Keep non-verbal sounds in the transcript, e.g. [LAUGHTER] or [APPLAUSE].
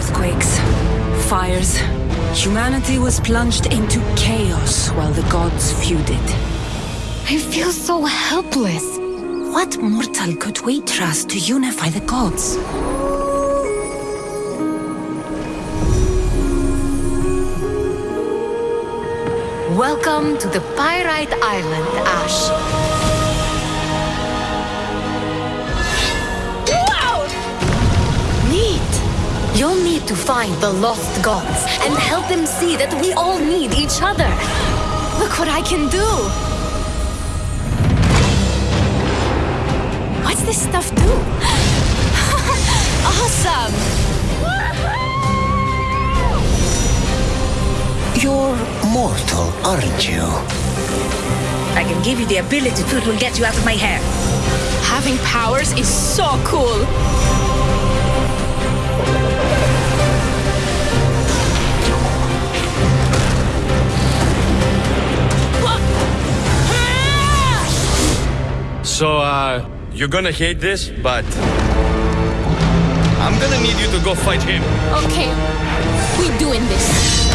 Earthquakes, fires. Humanity was plunged into chaos while the gods feuded. I feel so helpless. What mortal could we trust to unify the gods? Welcome to the Pyrite Island, Ash. You'll need to find the lost gods and help them see that we all need each other. Look what I can do! What's this stuff do? [LAUGHS] awesome! You're mortal, aren't you? I can give you the ability to it will get you out of my hair. Having powers is so cool! So, uh, you're gonna hate this, but. I'm gonna need you to go fight him. Okay, we're doing this.